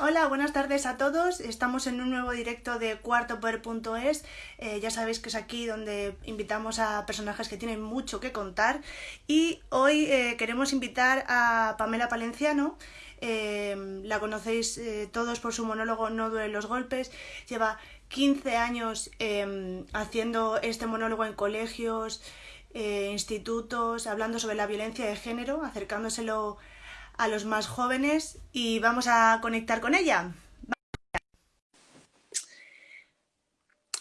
Hola, buenas tardes a todos. Estamos en un nuevo directo de cuartopoder.es. Eh, ya sabéis que es aquí donde invitamos a personajes que tienen mucho que contar. Y hoy eh, queremos invitar a Pamela Palenciano. Eh, la conocéis todos por su monólogo No duelen los golpes. Lleva 15 años haciendo este monólogo en colegios, institutos, hablando sobre la violencia de género, acercándoselo a los más jóvenes y vamos a conectar con ella.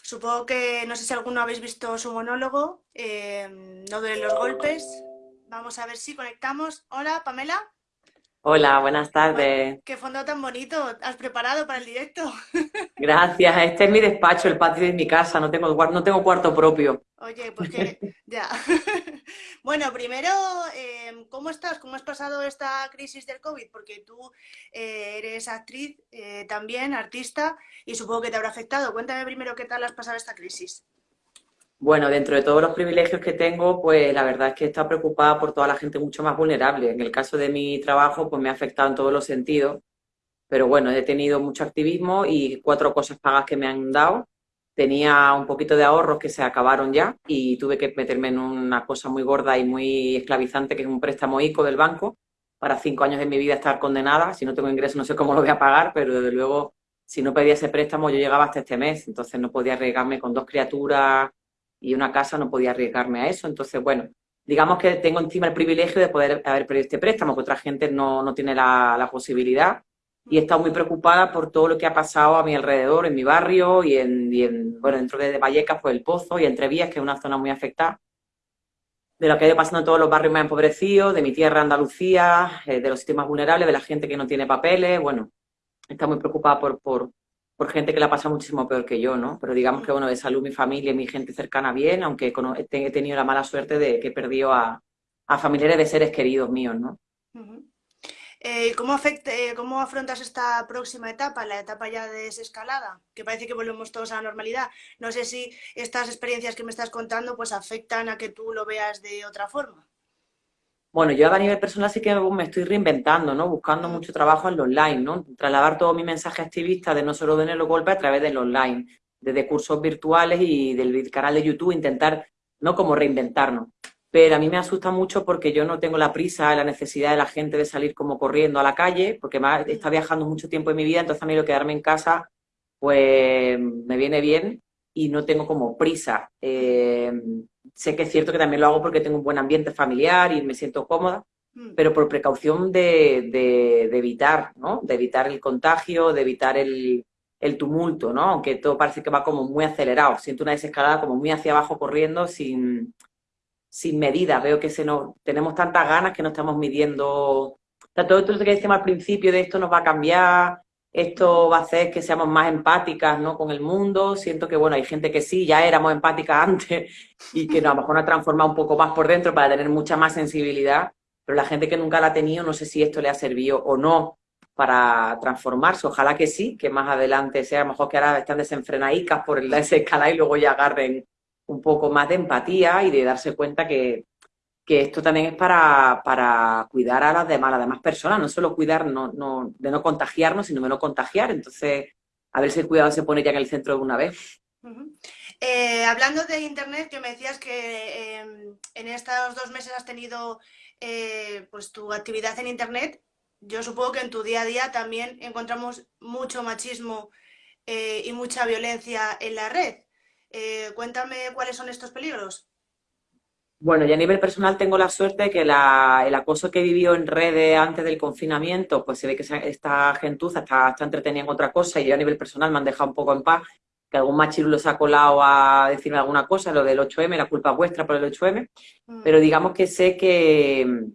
Supongo que, no sé si alguno habéis visto su monólogo, eh, No duelen los golpes. Vamos a ver si conectamos. Hola, Pamela. Hola, buenas tardes. qué fondo tan bonito has preparado para el directo. Gracias, este es mi despacho, el patio de mi casa, no tengo, no tengo cuarto propio. Oye, pues que ya. bueno, primero, em, ¿cómo estás? ¿Cómo has pasado esta crisis del COVID? Porque tú eh, eres actriz eh, también, artista, y supongo que te habrá afectado. Cuéntame primero qué tal has pasado esta crisis. Bueno, dentro de todos los privilegios que tengo, pues la verdad es que estado preocupada por toda la gente mucho más vulnerable. En el caso de mi trabajo, pues me ha afectado en todos los sentidos. Pero bueno, he tenido mucho activismo y cuatro cosas pagas que me han dado. Tenía un poquito de ahorros que se acabaron ya y tuve que meterme en una cosa muy gorda y muy esclavizante, que es un préstamo ICO del banco, para cinco años de mi vida estar condenada. Si no tengo ingresos no sé cómo lo voy a pagar, pero desde luego, si no pedía ese préstamo, yo llegaba hasta este mes. Entonces no podía arriesgarme con dos criaturas y una casa no podía arriesgarme a eso. Entonces, bueno, digamos que tengo encima el privilegio de poder haber perdido este préstamo, que otra gente no, no tiene la, la, posibilidad. Y he estado muy preocupada por todo lo que ha pasado a mi alrededor, en mi barrio y en, y en bueno, dentro de Vallecas, pues el Pozo y Entrevías, que es una zona muy afectada. De lo que ha ido pasando en todos los barrios más empobrecidos, de mi tierra Andalucía, eh, de los sistemas vulnerables, de la gente que no tiene papeles, bueno, está muy preocupada por, por, por gente que la pasa muchísimo peor que yo, ¿no? Pero digamos que, bueno, de salud mi familia y mi gente cercana bien, aunque he tenido la mala suerte de que he perdido a, familiares de seres queridos míos, ¿no? Eh, ¿cómo, afecta, eh, ¿Cómo afrontas esta próxima etapa, la etapa ya de desescalada? Que parece que volvemos todos a la normalidad. No sé si estas experiencias que me estás contando pues afectan a que tú lo veas de otra forma. Bueno, yo a nivel personal sí que me estoy reinventando, ¿no? Buscando mucho trabajo en lo online, ¿no? Trasladar todo mi mensaje activista de no solo de los golpes a través del online, desde cursos virtuales y del canal de YouTube, intentar, ¿no? Como reinventarnos. Pero a mí me asusta mucho porque yo no tengo la prisa, la necesidad de la gente de salir como corriendo a la calle, porque me está viajando mucho tiempo en mi vida, entonces a mí lo quedarme en casa, pues me viene bien y no tengo como prisa. Eh, sé que es cierto que también lo hago porque tengo un buen ambiente familiar y me siento cómoda, mm. pero por precaución de, evitar, ¿no? De evitar el contagio, de evitar el, tumulto, ¿no? Aunque todo parece que va como muy acelerado. Siento una desescalada como muy hacia abajo corriendo sin, sin medida. Veo que se nos, tenemos tantas ganas que no estamos midiendo. todo esto que decíamos al principio de esto nos va a cambiar, esto va a hacer que seamos más empáticas ¿no? con el mundo. Siento que, bueno, hay gente que sí, ya éramos empáticas antes y que a lo mejor nos ha transformado un poco más por dentro para tener mucha más sensibilidad, pero la gente que nunca la ha tenido, no sé si esto le ha servido o no para transformarse. Ojalá que sí, que más adelante sea, a lo mejor que ahora están desenfrenadicas por el escala y luego ya agarren un poco más de empatía y de darse cuenta que, que esto también es para, para, cuidar a las demás, las demás personas, no solo cuidar no, no, de no contagiarnos, sino de no contagiar. Entonces, a ver si el cuidado se pone ya en el centro de una vez. Eh, hablando de Internet, que me decías que em, en estos dos meses has tenido eh, pues tu actividad en Internet, yo supongo que en tu día a día también encontramos mucho machismo eh, y mucha violencia en la red. cuéntame cuáles son estos peligros. Bueno, y a nivel personal tengo la suerte de que la, el acoso que vivió en redes antes del confinamiento, pues se ve que esta gentuza está, está entretenida en otra cosa y yo a nivel personal me han dejado un poco en paz, que algún machirulo se ha colado a decirme alguna cosa, lo del 8M, la culpa vuestra por el 8M, mm. pero digamos que sé que,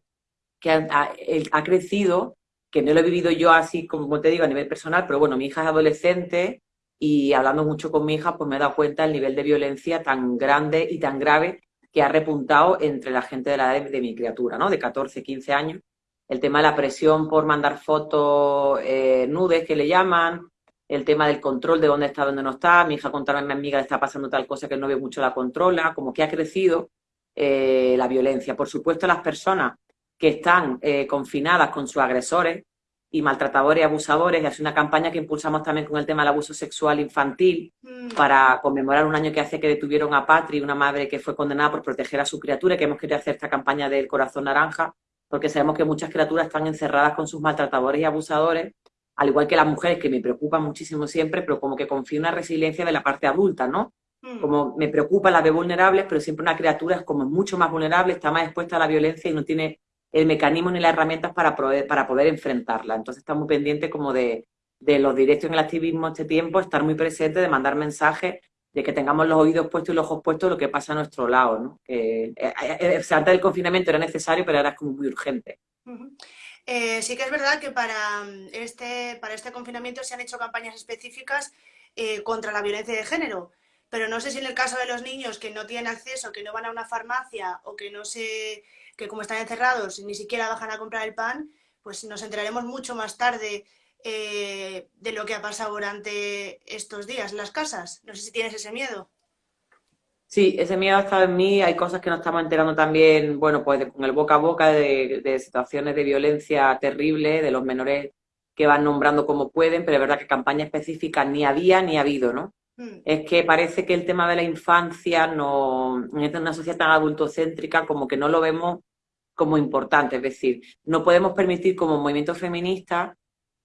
que ha, ha, crecido, que no lo he vivido yo así como te digo a nivel personal, pero bueno, mi hija es adolescente y hablando mucho con mi hija, pues me he dado cuenta del nivel de violencia tan grande y tan grave que ha repuntado entre la gente de la edad de, mi criatura, ¿no? De 14, 15 años. El tema de la presión por mandar fotos eh, nudes, que le llaman, el tema del control de dónde está, dónde no está. Mi hija contarme a mi amiga le está pasando tal cosa que el novio mucho la controla, como que ha crecido eh, la violencia. Por supuesto, las personas que están eh, confinadas con sus agresores, y maltratadores y abusadores, y es una campaña que impulsamos también con el tema del abuso sexual infantil, mm. para conmemorar un año que hace que detuvieron a Patri, una madre que fue condenada por proteger a su criatura, que hemos querido hacer esta campaña del corazón naranja, porque sabemos que muchas criaturas están encerradas con sus maltratadores y abusadores, al igual que las mujeres, que me preocupan muchísimo siempre, pero como que confío en una resiliencia de la parte adulta, ¿no? Mm. Como me preocupa la de vulnerables, pero siempre una criatura es como mucho más vulnerable, está más expuesta a la violencia y no tiene el mecanismo ni las herramientas para poder, para poder enfrentarla. Entonces estamos muy pendientes como de, los directos en el activismo este tiempo, estar muy presente, de mandar mensajes, de que tengamos los oídos puestos y los ojos puestos lo que pasa a nuestro lado, ¿no? Que eh, eh, eh, antes del confinamiento era necesario, pero ahora es como muy urgente. sí que es verdad que para mm, este, para este confinamiento se han hecho campañas específicas contra la violencia de género, pero no sé si en el caso de los niños que no tienen acceso, que no van a una farmacia o que no se que como están encerrados ni siquiera bajan a comprar el pan, pues nos enteraremos mucho más tarde eh, de lo que ha pasado durante estos días en las casas. No sé si tienes ese miedo. Sí, ese miedo ha estado en mí. Hay cosas que nos estamos enterando también, bueno, pues con el boca a boca de, situaciones de violencia terrible, de los menores que van nombrando como pueden, pero es verdad que campaña específica ni había ni ha habido, ¿no? Hmm. Es que parece que el tema de la infancia no, en una sociedad tan adultocéntrica como que no lo vemos como importante. Es decir, no podemos permitir como movimiento feminista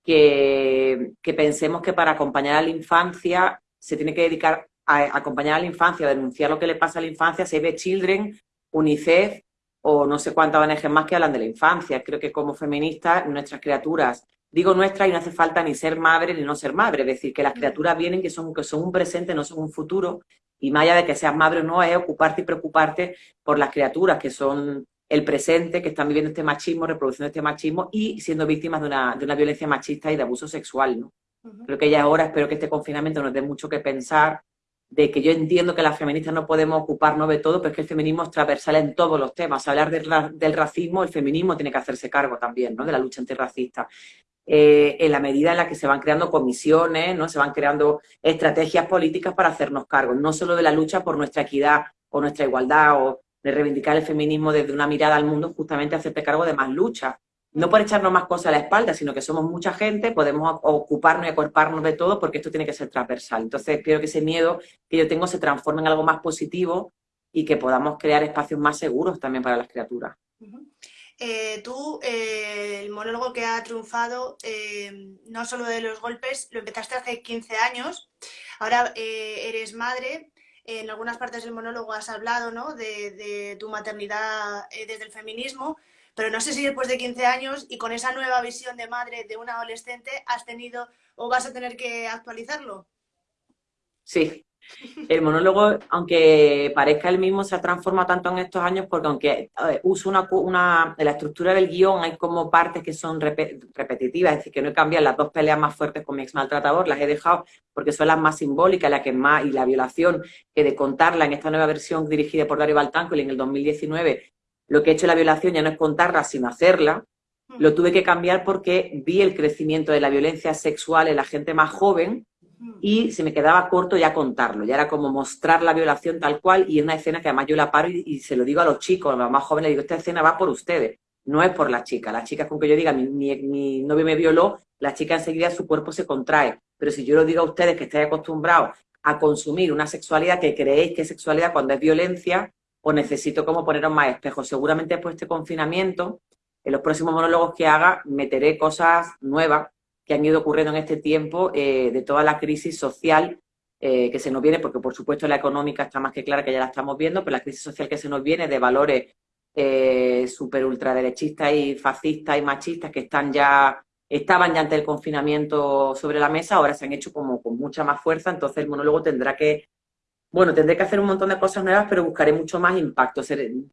que, pensemos que para acompañar a la infancia se tiene que dedicar a, acompañar a la infancia, a denunciar lo que le pasa a la infancia, Save the Children, UNICEF o no sé cuántas ONG más que hablan de la infancia. Creo que como feministas, nuestras criaturas Digo nuestra y no hace falta ni ser madre ni no ser madre, es decir, que las criaturas vienen que son, que son un presente, no son un futuro, y más allá de que seas madre o no, es ocuparte y preocuparte por las criaturas que son el presente, que están viviendo este machismo, reproduciendo este machismo y siendo víctimas de una, de una violencia machista y de abuso sexual. ¿no? Creo que ya ahora espero que este confinamiento nos dé mucho que pensar, de que yo entiendo que las feministas no podemos ocuparnos de todo, pero es que el feminismo es transversal en todos los temas. Hablar del, del racismo, el feminismo tiene que hacerse cargo también, ¿no? De la lucha antirracista. Eh, en la medida en la que se van creando comisiones, ¿no? se van creando estrategias políticas para hacernos cargo, no solo de la lucha por nuestra equidad o nuestra igualdad o de reivindicar el feminismo desde una mirada al mundo, justamente hacerte cargo de más lucha. No por echarnos más cosas a la espalda, sino que somos mucha gente, podemos ocuparnos y acorparnos de todo porque esto tiene que ser transversal. Entonces, espero que ese miedo que yo tengo se transforme en algo más positivo y que podamos crear espacios más seguros también para las criaturas. Eh, tú, eh, el monólogo que ha triunfado, eh, no solo de los golpes, lo empezaste hace 15 años, ahora eres madre, en algunas partes del monólogo has hablado ¿no? de, tu maternidad desde el feminismo, pero no sé si después de 15 años y con esa nueva visión de madre de una adolescente has tenido o vas a tener que actualizarlo. Sí, el monólogo, aunque parezca el mismo, se ha transformado tanto en estos años porque aunque uso una, una, la estructura del guion hay como partes que son repetitivas, es decir, que no he cambiado las dos peleas más fuertes con mi ex maltratador, las he dejado porque son las más simbólicas, las que más, y la violación, que de contarla en esta nueva versión dirigida por Dario y en el 2019, lo que he hecho en la violación ya no es contarla, sino hacerla, hmm. lo tuve que cambiar porque vi el crecimiento de la violencia sexual en la gente más joven, y se me quedaba corto ya contarlo, ya era como mostrar la violación tal cual y en una escena que además yo la paro y, se lo digo a los chicos, a los más jóvenes, digo, esta escena va por ustedes, no es por la chica, las chicas con que yo diga, mi, mi, novio me violó, la chica enseguida su cuerpo se contrae, pero si yo lo digo a ustedes que estáis acostumbrados a consumir una sexualidad que creéis que es sexualidad cuando es violencia, pues necesito como poneros más espejos. Seguramente después de este confinamiento, en los próximos monólogos que haga, meteré cosas nuevas que han ido ocurriendo en este tiempo eh, de toda la crisis social eh, que se nos viene, porque por supuesto la económica está más que clara que ya la estamos viendo, pero la crisis social que se nos viene de valores eh, ultraderechistas y fascistas y machistas que están ya, estaban ya ante el confinamiento sobre la mesa, ahora se han hecho como con mucha más fuerza, entonces el monólogo tendrá que, bueno, tendré que hacer un montón de cosas nuevas, pero buscaré mucho más impacto.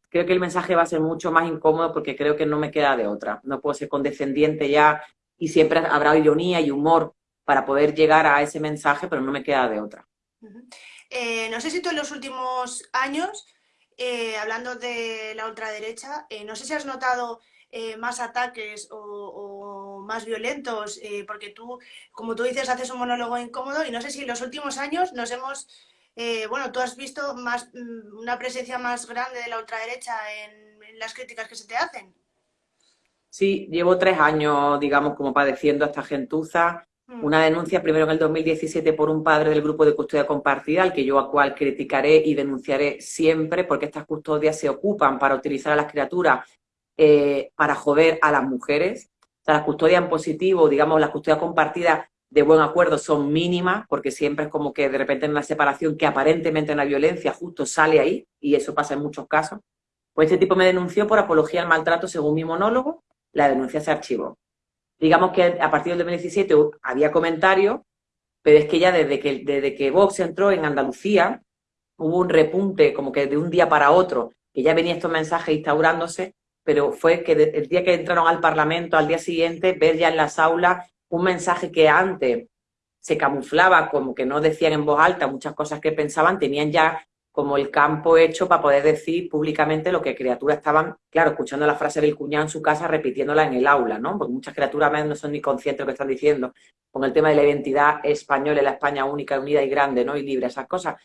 Creo que el mensaje va a ser mucho más incómodo porque creo que no me queda de otra. No puedo ser condescendiente ya y siempre habrá ironía y humor para poder llegar a ese mensaje, pero no me queda de otra. Eh, no sé si tú en los últimos años, eh, hablando de la ultraderecha, eh, no sé si has notado más ataques o, más violentos, porque tú, como tú dices, haces un monólogo incómodo y no sé si en los últimos años nos hemos, bueno, tú has visto más mm, una presencia más grande de la ultraderecha en las críticas que se te hacen. Sí, llevo tres años, digamos, como padeciendo esta gentuza. Mm. Una denuncia primero en el 2017 por un padre del grupo de custodia compartida, al que yo a cual criticaré y denunciaré siempre, porque estas custodias se ocupan para utilizar a las criaturas eh, para joder a las mujeres. O sea, las custodias en positivo, digamos, las custodias compartidas de buen acuerdo son mínimas, porque siempre es como que de repente en una separación que aparentemente en la violencia justo sale ahí, y eso pasa en muchos casos. Pues este tipo me denunció por apología al maltrato según mi monólogo, la denuncia se archivó. Digamos que a partir del 2017 había comentarios, pero es que ya desde que, desde que Vox entró en Andalucía, hubo un repunte como que de un día para otro, que ya venía estos mensajes instaurándose, pero fue que el día que entraron al Parlamento, al día siguiente, ver ya en las aulas un mensaje que antes se camuflaba como que no decían en voz alta muchas cosas que pensaban, tenían ya como el campo hecho para poder decir públicamente lo que criaturas estaban, claro, escuchando la frase del cuñado en su casa, repitiéndola en el aula, ¿no? Porque muchas criaturas no son ni conscientes de lo que están diciendo, con el tema de la identidad española, la España única, unida y grande, ¿no? Y libre, esas cosas.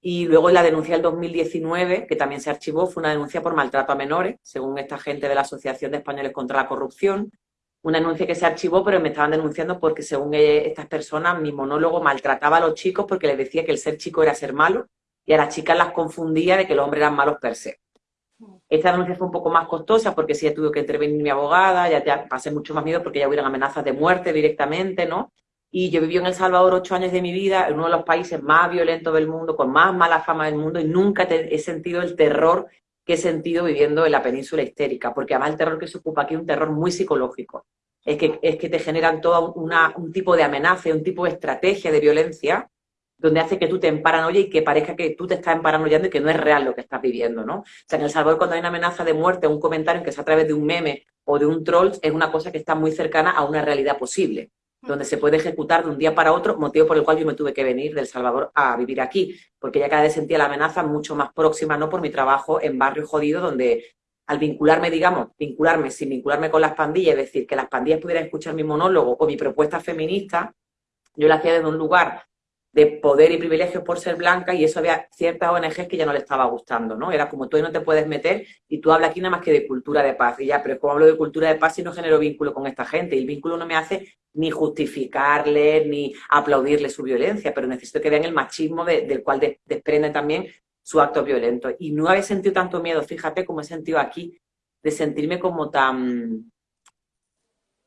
Y luego la denuncia del 2019, que también se archivó, fue una denuncia por maltrato a menores, según esta gente de la Asociación de Españoles contra la Corrupción. Una denuncia que se archivó, pero me estaban denunciando porque según estas personas, mi monólogo maltrataba a los chicos porque les decía que el ser chico era ser malo y a las chicas las confundía de que los hombres eran malos per se. Esta denuncia fue un poco más costosa porque sí ya tuvo que intervenir mi abogada, ya, ya pasé mucho más miedo porque ya hubieran amenazas de muerte directamente, ¿no? Y yo viví en El Salvador ocho años de mi vida, en uno de los países más violentos del mundo, con más mala fama del mundo, y nunca he sentido el terror que he sentido viviendo en la península histérica, porque además el terror que se ocupa aquí es un terror muy psicológico. Es que, es que te generan todo un tipo de amenaza, un tipo de estrategia de violencia donde hace que tú te emparanoyes y que parezca que tú te estás emparanoyando y que no es real lo que estás viviendo, ¿no? O sea, en El Salvador cuando hay una amenaza de muerte, un comentario que es a través de un meme o de un troll, es una cosa que está muy cercana a una realidad posible, donde se puede ejecutar de un día para otro, motivo por el cual yo me tuve que venir del Salvador a vivir aquí, porque ya cada vez sentía la amenaza mucho más próxima, ¿no? Por mi trabajo en barrio jodido, donde al vincularme, digamos, vincularme sin vincularme con las pandillas, es decir, que las pandillas pudieran escuchar mi monólogo o mi propuesta feminista, yo la hacía desde un lugar de poder y privilegios por ser blanca y eso había ciertas ONGs que ya no le estaba gustando, ¿no? Era como tú no te puedes meter y tú hablas aquí nada más que de cultura de paz. Y ya, pero como hablo de cultura de paz y no genero vínculo con esta gente? Y el vínculo no me hace ni justificarle, ni aplaudirle su violencia, pero necesito que vean el machismo del cual desprende también su acto violento. Y no había sentido tanto miedo, fíjate cómo he sentido aquí, de sentirme como tan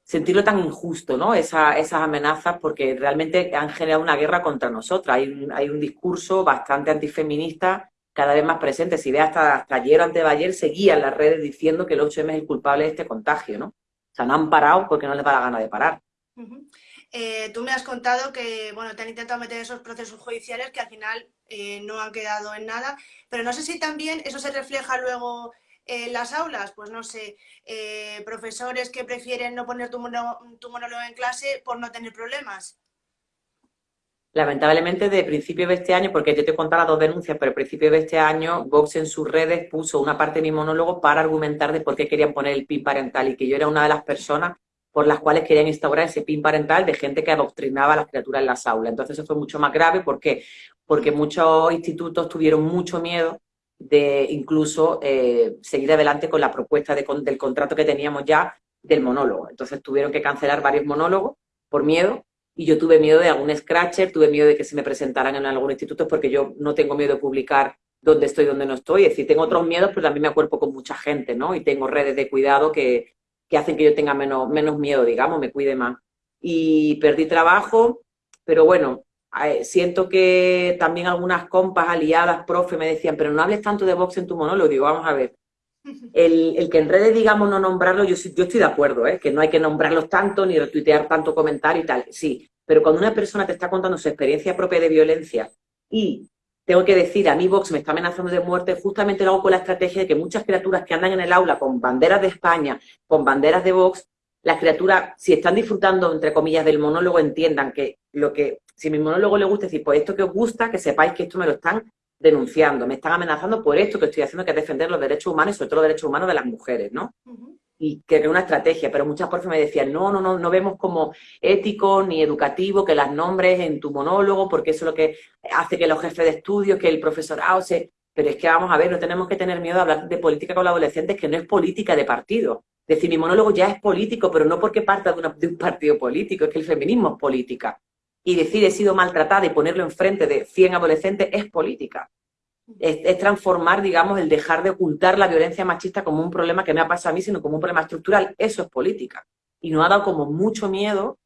sentirlo tan injusto, ¿no? esas amenazas, porque realmente han generado una guerra contra nosotras. Hay un, discurso bastante antifeminista cada vez más presente. Si ve hasta, ayer o antes de seguían las redes diciendo que el 8M es el culpable de este contagio, ¿no? O sea, no han parado porque no les da la gana de parar. Eh, tú me has contado que, bueno, te han intentado meter esos procesos judiciales que al final eh, no han quedado en nada, pero no sé si también eso se refleja luego en las aulas, pues no sé, eh, profesores que prefieren no poner tu, monólogo en clase por no tener problemas. Lamentablemente, de principio de este año, porque yo te las dos denuncias, pero a principio de este año, Vox en sus redes puso una parte de mi monólogo para argumentar de por qué querían poner el PIN parental y que yo era una de las personas por las cuales querían instaurar ese PIN parental de gente que adoctrinaba a las criaturas en las aulas. Entonces eso fue mucho más grave. ¿Por qué? Porque muchos institutos tuvieron mucho miedo de incluso eh, seguir adelante con la propuesta del contrato que teníamos ya del monólogo. Entonces tuvieron que cancelar varios monólogos por miedo y yo tuve miedo de algún scratcher, tuve miedo de que se me presentaran en algún instituto porque yo no tengo miedo de publicar dónde estoy, dónde no estoy. Es decir, tengo otros miedos, pero también me acuerpo con mucha gente, ¿no? Y tengo redes de cuidado que, que hacen que yo tenga menos, menos miedo, digamos, me cuide más. Y perdí trabajo, pero bueno, siento que también algunas compas aliadas, profe, me decían, pero no hables tanto de Vox en tu monólogo. Digo, vamos a ver. El, que en redes digamos no nombrarlo, yo, yo estoy de acuerdo, ¿eh? que no hay que nombrarlos tanto ni retuitear tanto comentario y tal, sí. Pero cuando una persona te está contando su experiencia propia de violencia y tengo que decir, a mí Vox me está amenazando de muerte, justamente lo hago con la estrategia de que muchas criaturas que andan en el aula con banderas de España, con banderas de Vox, las criaturas, si están disfrutando, entre comillas, del monólogo, entiendan que lo que si mi monólogo le gusta decir, pues esto que os gusta, que sepáis que esto me lo están denunciando, me están amenazando por esto que estoy haciendo, que es defender los derechos humanos y sobre todo los derechos humanos de las mujeres, ¿no? Y que es una estrategia, pero muchas profes me decían, no, no, no, no vemos como ético ni educativo que las nombres en tu monólogo, porque eso es lo que hace que los jefes de estudios, que el profesorado se... Pero es que vamos a ver, no tenemos que tener miedo a hablar de política con los adolescentes, que no es política de partido. Decir, mi monólogo ya es político, pero no porque parta de, de un partido político, es que el feminismo es política. Y decir, he sido maltratada y ponerlo enfrente de 100 adolescentes es política es, transformar, digamos, el dejar de ocultar la violencia machista como un problema que me ha pasado a mí, sino como un problema estructural. Eso es política. Y nos ha dado como mucho miedo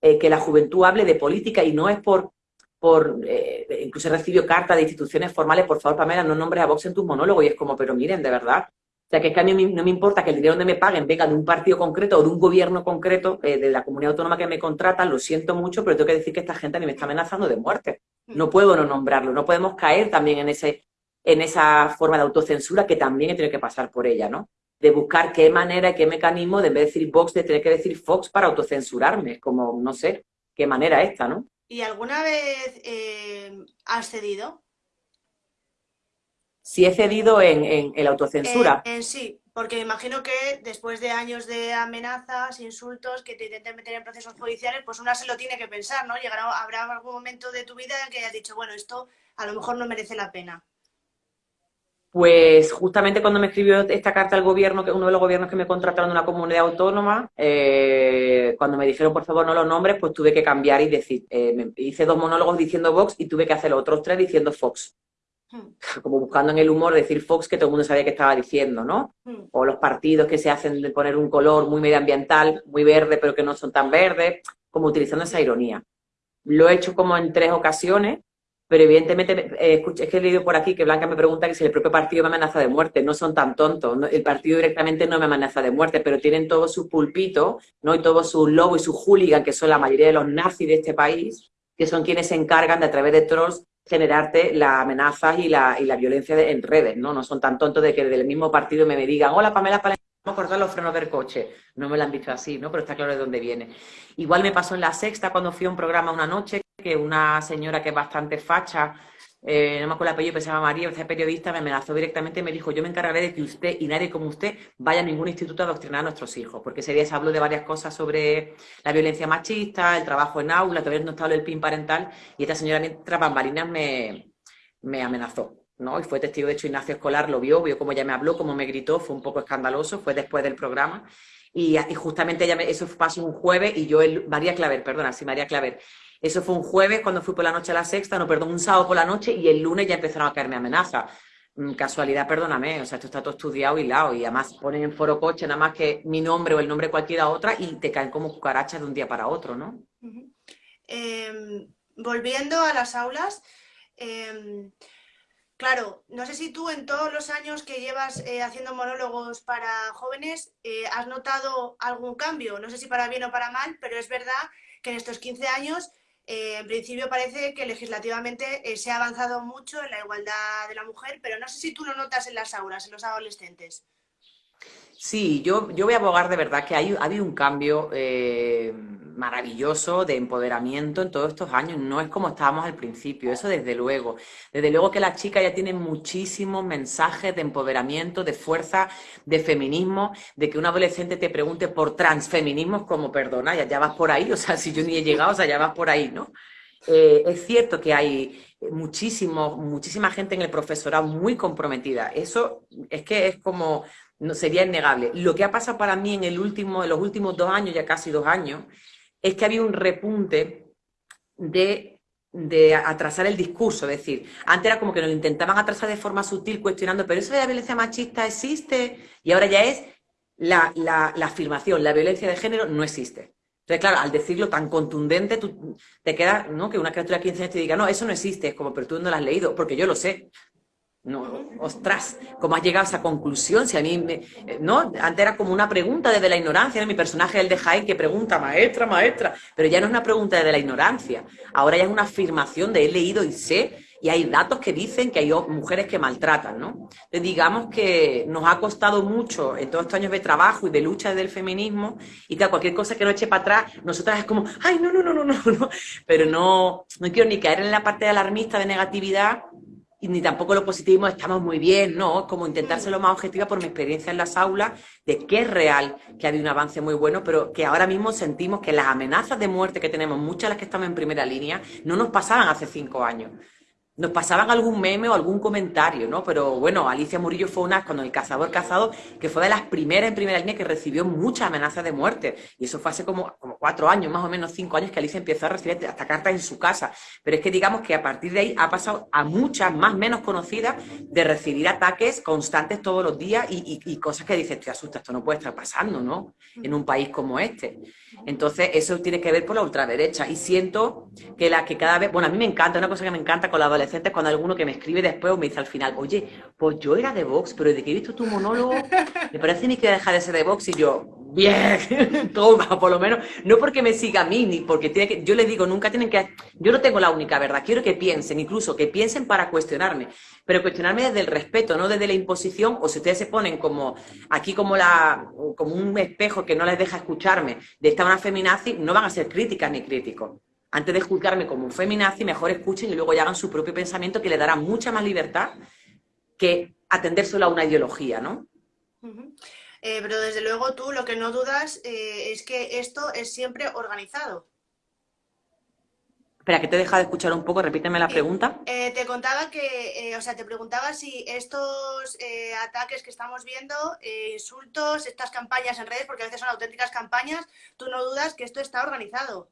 eh, que la juventud hable de política y no es por, por eh, incluso he recibido cartas de instituciones formales, por favor, Pamela, no nombres a Vox en tus monólogos, y es como, pero miren, de verdad, o sea, que es que a mí no me importa que el dinero donde me paguen venga de un partido concreto o de un gobierno concreto, eh, de la comunidad autónoma que me contrata, lo siento mucho, pero tengo que decir que esta gente a mí me está amenazando de muerte. No puedo no nombrarlo, no podemos caer también en, ese, en esa forma de autocensura que también he tenido que pasar por ella, ¿no? De buscar qué manera, qué mecanismo, de en vez de decir Vox, de tener que decir Fox para autocensurarme, como, no sé, qué manera esta, ¿no? ¿Y alguna vez eh, has cedido? Si he cedido en, en, la autocensura. En, sí, porque me imagino que después de años de amenazas, insultos, que te intenten meter en procesos judiciales, pues una se lo tiene que pensar, ¿no? Llegará, habrá algún momento de tu vida en que hayas dicho, bueno, esto a lo mejor no merece la pena. Pues justamente cuando me escribió esta carta al gobierno, que uno de los gobiernos que me contrataron en una comunidad autónoma, eh, cuando me dijeron por favor no los nombres, pues tuve que cambiar y decir, eh, hice dos monólogos diciendo Vox y tuve que hacer los otros tres diciendo Fox. Hmm. como buscando en el humor decir Fox que todo el mundo sabía que estaba diciendo, ¿no? Hmm. O los partidos que se hacen de poner un color muy medioambiental, muy verde, pero que no son tan verdes, como utilizando esa ironía. Lo he hecho como en tres ocasiones, pero evidentemente, eh, es que he leído por aquí que Blanca me pregunta que si el propio partido me amenaza de muerte. No son tan tontos. El partido directamente no me amenaza de muerte, pero tienen todos sus pulpitos, ¿no? Y todos sus lobos y sus hooligans, que son la mayoría de los nazis de este país, que son quienes se encargan de, a través de trolls, generarte las amenazas y la, y la violencia en redes, ¿no? No son tan tontos de que del mismo partido me, me digan, hola Pamela, Pamela, vamos a cortar los frenos del coche. No me lo han dicho así, ¿no? Pero está claro de dónde viene. Igual me pasó en la sexta cuando fui a un programa una noche que una señora que es bastante facha eh, no me acuerdo el apellido, pero se llama María, periodista, me amenazó directamente y me dijo, yo me encargaré de que usted y nadie como usted vaya a ningún instituto a adoctrinar a nuestros hijos, porque ese día se habló de varias cosas sobre la violencia machista, el trabajo en aula, todavía no estaba el PIN parental, y esta señora mientras bambalinas me, me amenazó. ¿no? Y fue testigo, de hecho, Ignacio Escolar lo vio, vio cómo ella me habló, cómo me gritó, fue un poco escandaloso, fue después del programa. Y, justamente ella me, eso pasó un jueves y yo, el, María Claver, perdona, sí, María Claver, eso fue un jueves cuando fui por la noche a la sexta, no, perdón, un sábado por la noche y el lunes ya empezaron a caerme amenazas. Mm, casualidad, perdóname, o sea, esto está todo estudiado y lado y además ponen en foro coche nada más que mi nombre o el nombre de cualquiera otra y te caen como cucarachas de un día para otro, ¿no? Em, volviendo a las aulas, em, claro, no sé si tú en todos los años que llevas eh, haciendo monólogos para jóvenes eh, has notado algún cambio, no sé si para bien o para mal, pero es verdad que en estos 15 años eh, en principio parece que legislativamente eh, se ha avanzado mucho en la igualdad de la mujer, pero no sé si tú lo notas en las aulas, en los adolescentes. Sí, yo, yo voy a abogar de verdad que hay, ha habido un cambio eh, maravilloso de empoderamiento en todos estos años. No es como estábamos al principio, eso desde luego. Desde luego que las chicas ya tienen muchísimos mensajes de empoderamiento, de fuerza, de feminismo, de que un adolescente te pregunte por transfeminismos como, perdona, ya, ya vas por ahí, o sea, si yo ni he llegado, o sea, ya vas por ahí, ¿no? Eh, es cierto que hay muchísimo, muchísima gente en el profesorado muy comprometida. Eso es que es como no, sería innegable. Lo que ha pasado para mí en, el último, los últimos dos años, ya casi dos años, es que había un repunte de, de atrasar el discurso. Es decir, antes era como que nos intentaban atrasar de forma sutil, cuestionando, pero eso de la violencia machista existe, y ahora ya es la, la, la afirmación, la violencia de género no existe. Entonces, claro, al decirlo tan contundente, tú te queda, ¿no? Que una criatura de 15 años te diga, no, eso no existe, es como, pero tú no lo has leído, porque yo lo sé. No, ostras, ¿cómo has llegado a esa conclusión? Si a mí, me, ¿no? Antes era como una pregunta desde la ignorancia, mi personaje el de Jaén que pregunta, maestra, maestra, pero ya no es una pregunta desde la ignorancia, ahora ya es una afirmación de he leído y sé, y hay datos que dicen que hay mujeres que maltratan, ¿no? Entonces, digamos que nos ha costado mucho en todos estos años de trabajo y de lucha del feminismo, y que cualquier cosa que nos eche para atrás, nosotras es como, ay, no, no, no, no, no, no, pero no, no quiero ni caer en la parte alarmista de negatividad, y ni tampoco lo positivo, estamos muy bien, no, como intentar ser lo más objetiva por mi experiencia en las aulas, de que es real que ha habido un avance muy bueno, pero que ahora mismo sentimos que las amenazas de muerte que tenemos, muchas de las que estamos en primera línea, no nos pasaban hace cinco años. Nos pasaban algún meme o algún comentario, ¿no? Pero bueno, Alicia Murillo fue una, cuando el cazador cazado, que fue de las primeras en primera línea que recibió muchas amenazas de muerte. Y eso fue hace como, como cuatro años, más o menos cinco años, que Alicia empezó a recibir hasta cartas en su casa. Pero es que digamos que a partir de ahí ha pasado a muchas más menos conocidas de recibir ataques constantes todos los días y, cosas que dices, te asusta, esto no puede estar pasando, ¿no? En un país como este. Entonces, eso tiene que ver por la ultraderecha. Y siento que la que cada vez, bueno, a mí me encanta, una cosa que me encanta con la adolescencia, cuando alguno que me escribe después o me dice al final, oye, pues yo era de Vox, pero de que he visto tu monólogo, me parece ni que dejar de ser de Vox y yo, bien, toma, por lo menos, no porque me siga a mí, ni porque tiene que, yo les digo, nunca tienen que, yo no tengo la única verdad, quiero que piensen, incluso que piensen para cuestionarme, pero cuestionarme desde el respeto, no desde la imposición, o si ustedes se ponen como, aquí como la, como un espejo que no les deja escucharme de esta una feminazi, no van a ser críticas ni críticos. Antes de juzgarme como un feminazi, mejor escuchen y luego ya hagan su propio pensamiento que le dará mucha más libertad que atender solo a una ideología, ¿no? Eh, pero desde luego tú lo que no dudas eh, es que esto es siempre organizado. Espera, que te he dejado de escuchar un poco, repíteme la eh, pregunta. te contaba que, o sea, te preguntaba si estos ataques que estamos viendo, insultos, estas campañas en redes, porque a veces son auténticas campañas, tú no dudas que esto está organizado.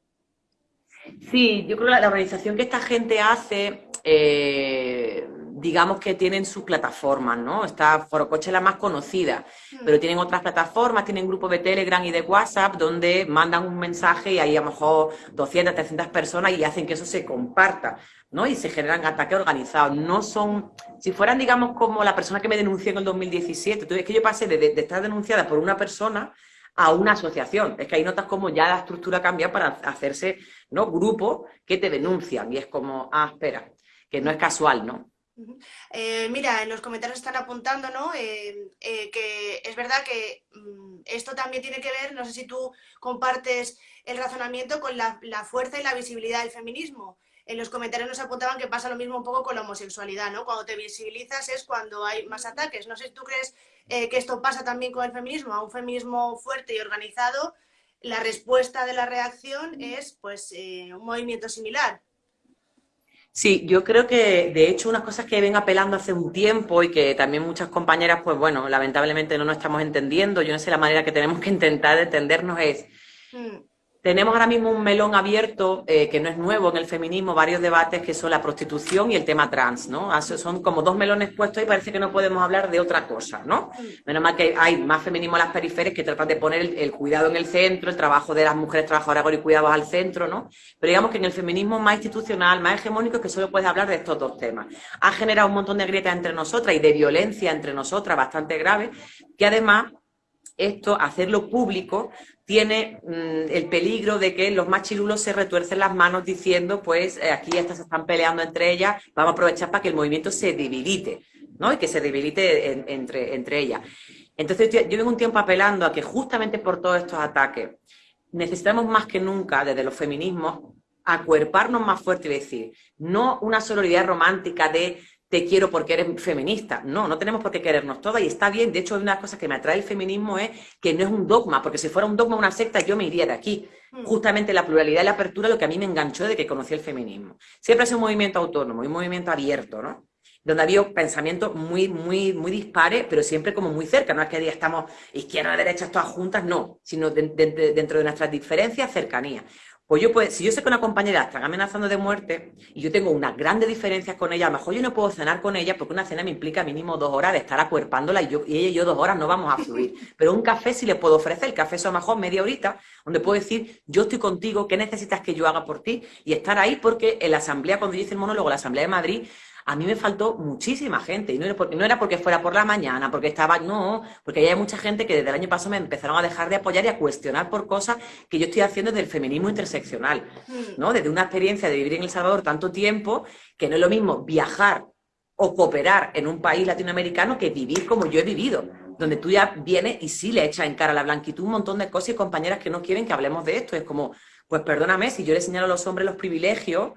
Sí, yo creo que la, organización que esta gente hace, eh, digamos que tienen sus plataformas, ¿no? Está Forocoche la más conocida, hmm. pero tienen otras plataformas, tienen grupos de Telegram y de WhatsApp donde mandan un mensaje y hay a lo mejor 200, 300 personas y hacen que eso se comparta, ¿no? Y se generan ataques organizados. No son, si fueran, digamos, como la persona que me denunció en el 2017, entonces es que yo pasé de estar denunciada por una persona a una asociación. Es que ahí notas como ya la estructura cambia para hacerse ¿no? grupos que te denuncian. Y es como, ah, espera, que no es casual, ¿no? Eh, mira, en los comentarios están apuntando, ¿no? Eh, eh, que es verdad que mm, esto también tiene que ver, no sé si tú compartes el razonamiento con la, la, fuerza y la visibilidad del feminismo. En los comentarios nos apuntaban que pasa lo mismo un poco con la homosexualidad, ¿no? Cuando te visibilizas es cuando hay más ataques. No sé si tú crees que esto pasa también con el feminismo, a un feminismo fuerte y organizado, la respuesta de la reacción es pues un movimiento similar. Sí, yo creo que de hecho unas cosas que ven apelando hace un tiempo y que también muchas compañeras, pues bueno, lamentablemente no nos estamos entendiendo, yo no sé la manera que tenemos que intentar entendernos es, mm. Tenemos ahora mismo un melón abierto, eh, que no es nuevo en el feminismo, varios debates que son la prostitución y el tema trans, ¿no? Son como dos melones puestos y parece que no podemos hablar de otra cosa, ¿no? Menos mal que hay más feminismo en las periferias que tratan de poner el, cuidado en el centro, el trabajo de las mujeres trabajadoras y cuidados al centro, ¿no? Pero digamos que en el feminismo más institucional, más hegemónico, que solo puedes hablar de estos dos temas. Ha generado un montón de grietas entre nosotras y de violencia entre nosotras bastante grave, que además esto, hacerlo público, tiene mm, el peligro de que los machirulos se retuercen las manos diciendo, pues eh, aquí estas se están peleando entre ellas, vamos a aprovechar para que el movimiento se debilite, ¿no? Y que se debilite entre, entre ellas. Entonces yo vengo un tiempo apelando a que justamente por todos estos ataques necesitamos más que nunca desde los feminismos acuerparnos más fuerte y decir, no una sororidad romántica de te quiero porque eres feminista. No, no tenemos por qué querernos todas y está bien. De hecho, una cosa que me atrae el feminismo es que no es un dogma, porque si fuera un dogma, una secta, yo me iría de aquí. Mm. Justamente la pluralidad y la apertura lo que a mí me enganchó de que conocí el feminismo. Siempre ha sido un movimiento autónomo, un movimiento abierto, ¿no? Donde había pensamientos muy, muy, muy dispares, pero siempre como muy cerca. No es que estamos izquierda, derecha, todas juntas, no, sino dentro de nuestras diferencias, cercanía. Pues yo, pues, si yo sé que una compañera está amenazando de muerte y yo tengo unas grandes diferencias con ella, a lo mejor yo no puedo cenar con ella porque una cena me implica mínimo dos horas de estar acuerpándola y, yo, y ella y yo dos horas no vamos a fluir. Pero un café sí le puedo ofrecer, el café es a lo mejor media horita, donde puedo decir, yo estoy contigo, ¿qué necesitas que yo haga por ti? Y estar ahí porque en la asamblea, cuando yo hice el monólogo, la asamblea de Madrid, a mí me faltó muchísima gente. Y no era, porque, no era porque fuera por la mañana, porque estaba, no, porque hay mucha gente que desde el año pasado me empezaron a dejar de apoyar y a cuestionar por cosas que yo estoy haciendo desde el feminismo interseccional, mm. ¿no? Desde una experiencia de vivir en El Salvador tanto tiempo, que no es lo mismo viajar o cooperar en un país latinoamericano que vivir como yo he vivido donde tú ya vienes y sí le echas en cara a la blanquitud un montón de cosas y compañeras que no quieren que hablemos de esto. Es como, pues perdóname, si yo le señalo a los hombres los privilegios,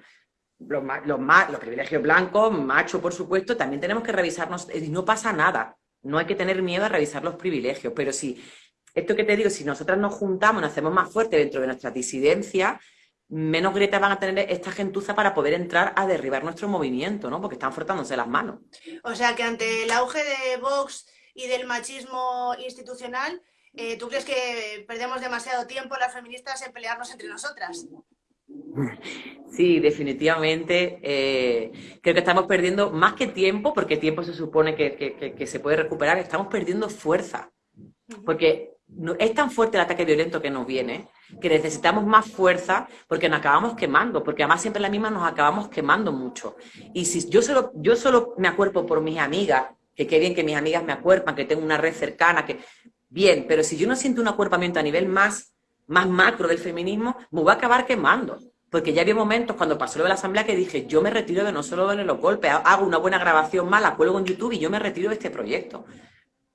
los, los, los privilegios blancos, macho, por supuesto, también tenemos que revisarnos, y no pasa nada, no hay que tener miedo a revisar los privilegios, pero si, esto que te digo, si nosotras nos juntamos, nos hacemos más fuertes dentro de nuestra disidencia, menos grietas van a tener esta gentuza para poder entrar a derribar nuestro movimiento, ¿no? Porque están frotándose las manos. O sea que ante el auge de Vox y del machismo institucional, eh, ¿tú crees que perdemos demasiado tiempo las feministas en pelearnos entre nosotras? Sí, definitivamente. Eh, creo que estamos perdiendo más que tiempo, porque tiempo se supone que, se puede recuperar, estamos perdiendo fuerza. Porque es tan fuerte el ataque violento que nos viene que necesitamos más fuerza porque nos acabamos quemando, porque además siempre la misma nos acabamos quemando mucho. Y si yo solo, yo solo me acuerpo por mis amigas, que qué bien que mis amigas me acuerpan, que tengo una red cercana, que bien, pero si yo no siento un acuerpamiento a nivel más, más macro del feminismo, me voy a acabar quemando. Porque ya había momentos cuando pasó lo de la asamblea que dije, yo me retiro de no solo de los golpes, hago una buena grabación mala, cuelgo en YouTube y yo me retiro de este proyecto.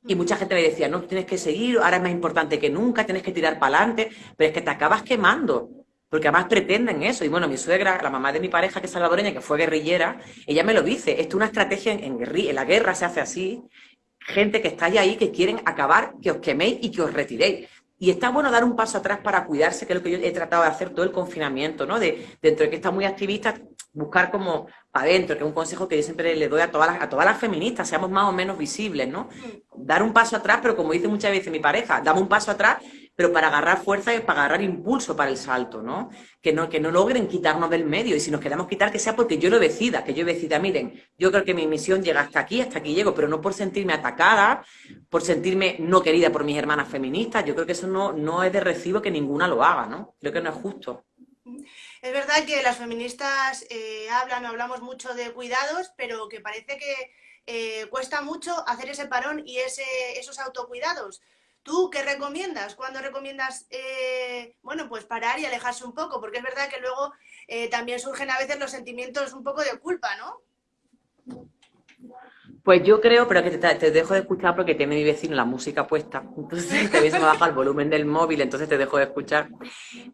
Y mucha gente me decía, no, tienes que seguir, ahora es más importante que nunca, tienes que tirar para adelante, pero es que te acabas quemando, porque además pretenden eso. Y bueno, mi suegra, la mamá de mi pareja, que es salvadoreña, que fue guerrillera, ella me lo dice, esto es una estrategia en, en la guerra se hace así, gente que está ahí que quieren acabar, que os queméis y que os retiréis. Y está bueno dar un paso atrás para cuidarse, que es lo que yo he tratado de hacer todo el confinamiento, ¿no? De, dentro de que está muy activista, buscar como para adentro, que es un consejo que yo siempre le doy a todas las, a todas las feministas, seamos más o menos visibles, ¿no? Mm. Dar un paso atrás, pero como dice muchas veces mi pareja, dame un paso atrás pero para agarrar fuerza y para agarrar impulso para el salto, ¿no? Que no, que no logren quitarnos del medio y si nos queremos quitar que sea porque yo lo decida, que yo decida, miren, yo creo que mi misión llega hasta aquí, hasta aquí llego, pero no por sentirme atacada, por sentirme no querida por mis hermanas feministas, yo creo que eso no, no es de recibo que ninguna lo haga, ¿no? Creo que no es justo. Es verdad que las feministas eh, hablan hablamos mucho de cuidados, pero que parece que eh, cuesta mucho hacer ese parón y ese, esos autocuidados. ¿Tú qué recomiendas? ¿Cuándo recomiendas, eh, bueno, pues parar y alejarse un poco? Porque es verdad que luego eh, también surgen a veces los sentimientos un poco de culpa, ¿no? Pues yo creo, pero que te, dejo de escuchar porque tiene mi vecino la música puesta. Entonces te me baja el volumen del móvil, entonces te dejo de escuchar.